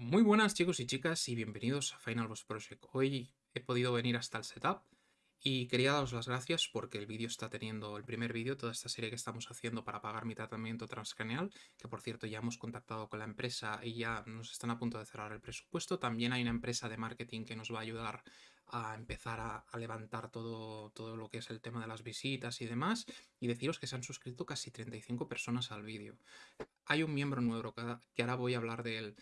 Muy buenas chicos y chicas y bienvenidos a Final Boss Project. Hoy he podido venir hasta el setup y quería daros las gracias porque el vídeo está teniendo el primer vídeo, toda esta serie que estamos haciendo para pagar mi tratamiento transcranial, que por cierto ya hemos contactado con la empresa y ya nos están a punto de cerrar el presupuesto. También hay una empresa de marketing que nos va a ayudar a empezar a, levantar todo, todo lo que es el tema de las visitas y demás. Y deciros que se han suscrito casi 35 personas al vídeo. Hay un miembro nuevo que ahora voy a hablar de él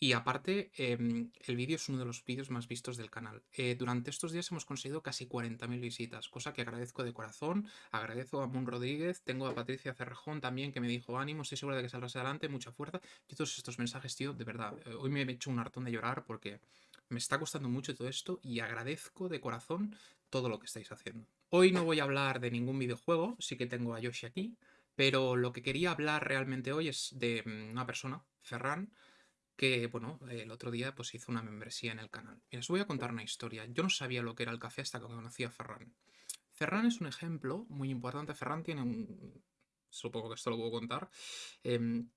y aparte, em, el vídeo es uno de los vídeos más vistos del canal. Eh, durante estos días hemos conseguido casi 40.000 visitas, cosa que agradezco de corazón. Agradezco a Moon Rodríguez, tengo a Patricia Cerrejón también que me dijo ánimo, estoy segura de que saldrás adelante, mucha fuerza. Y todos estos mensajes, tío, de verdad, eh, hoy me he hecho un hartón de llorar porque me está costando mucho todo esto y agradezco de corazón todo lo que estáis haciendo. Hoy no voy a hablar de ningún videojuego, sí que tengo a Yoshi aquí, pero lo que quería hablar realmente hoy es de mm, una persona, Ferran, que, bueno, el otro día pues hizo una membresía en el canal. Y os voy a contar una historia. Yo no sabía lo que era el café hasta que conocí a Ferran. Ferran es un ejemplo muy importante. Ferran tiene un... Supongo que esto lo puedo contar. Em,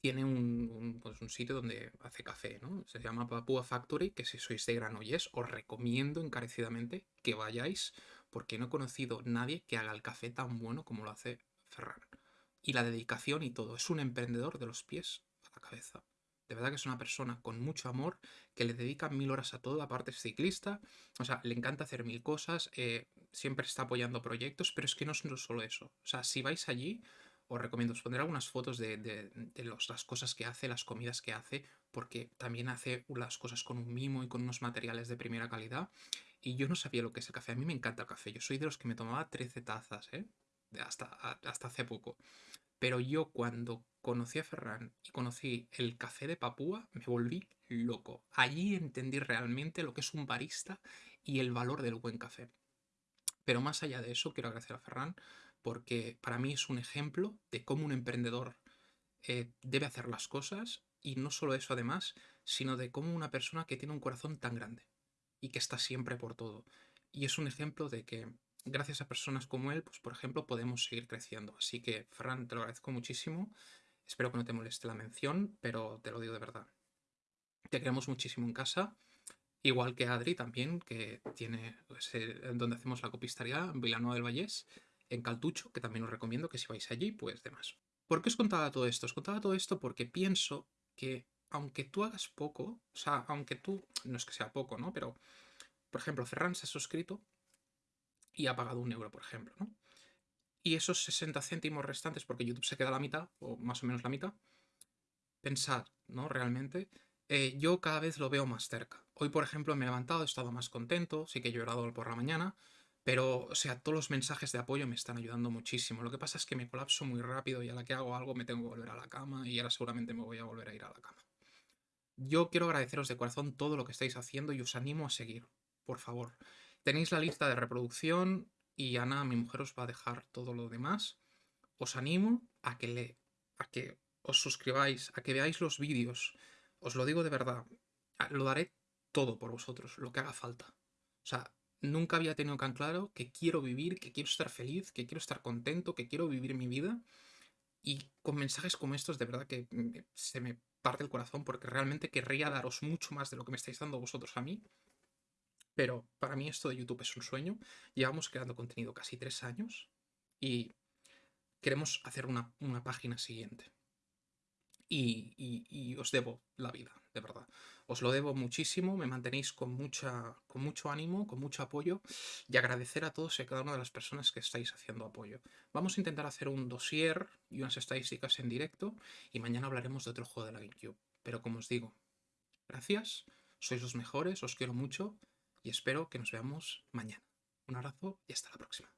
tiene un, pues un, sitio donde hace café, ¿no? Se llama Papua Factory, que si sois de Granollers os recomiendo encarecidamente que vayáis, porque no he conocido nadie que haga el café tan bueno como lo hace Ferran. Y la dedicación y todo. Es un emprendedor de los pies a la cabeza. De verdad que es una persona con mucho amor, que le dedica mil horas a todo, aparte es ciclista, o sea, le encanta hacer mil cosas, eh, siempre está apoyando proyectos, pero es que no es solo eso. O sea, si vais allí, os recomiendo, os pondré algunas fotos de, las cosas que hace, las comidas que hace, porque también hace las cosas con un mimo y con unos materiales de primera calidad. Y yo no sabía lo que es el café. A mí me encanta el café. Yo soy de los que me tomaba 13 tazas, ¿eh? Hasta, hasta hace poco. Pero yo cuando conocí a Ferran y conocí el café de Papúa, me volví loco. Allí entendí realmente lo que es un barista y el valor del buen café. Pero más allá de eso, quiero agradecer a Ferran porque para mí es un ejemplo de cómo un emprendedor eh, debe hacer las cosas y no solo eso además, sino de cómo una persona que tiene un corazón tan grande y que está siempre por todo. Y es un ejemplo de que gracias a personas como él, pues por ejemplo, podemos seguir creciendo. Así que, Fran, te lo agradezco muchísimo. Espero que no te moleste la mención, pero te lo digo de verdad. Te queremos muchísimo en casa. Igual que Adri también, que tiene donde hacemos la copistería, en Villanueva del Vallés, en Caltucho, que también os recomiendo que si vais allí, pues demás. ¿Por qué os contaba todo esto? Os contaba todo esto porque pienso que aunque tú hagas poco, o sea, aunque tú, no es que sea poco, ¿no? Pero, por ejemplo, Ferran se ha suscrito y ha pagado un euro, por ejemplo, ¿no? Y esos 60 céntimos restantes, porque YouTube se queda la mitad, o más o menos la mitad, pensad, ¿no? Realmente, eh, yo cada vez lo veo más cerca. Hoy, por ejemplo, me he levantado, he estado más contento, sí que he llorado por la mañana, pero, o sea, todos los mensajes de apoyo me están ayudando muchísimo. Lo que pasa es que me colapso muy rápido y a la que hago algo me tengo que volver a la cama y ahora seguramente me voy a volver a ir a la cama. Yo quiero agradeceros de corazón todo lo que estáis haciendo y os animo a seguir, por favor. Tenéis la lista de reproducción y Ana, mi mujer, os va a dejar todo lo demás. Os animo a que, le, a que os suscribáis, a que veáis los vídeos. Os lo digo de verdad, lo daré todo por vosotros, lo que haga falta. O sea, nunca había tenido tan claro que quiero vivir, que quiero estar feliz, que quiero estar contento, que quiero vivir mi vida. Y con mensajes como estos, de verdad que se me parte el corazón porque realmente querría daros mucho más de lo que me estáis dando vosotros a mí. Pero para mí esto de YouTube es un sueño. Llevamos creando contenido casi tres años y queremos hacer una, página siguiente. Y, os debo la vida, de verdad. Os lo debo muchísimo, me mantenéis con, mucha, con mucho ánimo, con mucho apoyo y agradecer a todos y a cada una de las personas que estáis haciendo apoyo. Vamos a intentar hacer un dossier y unas estadísticas en directo y mañana hablaremos de otro juego de la GameCube. Pero como os digo, gracias, sois los mejores, os quiero mucho y espero que nos veamos mañana. Un abrazo y hasta la próxima.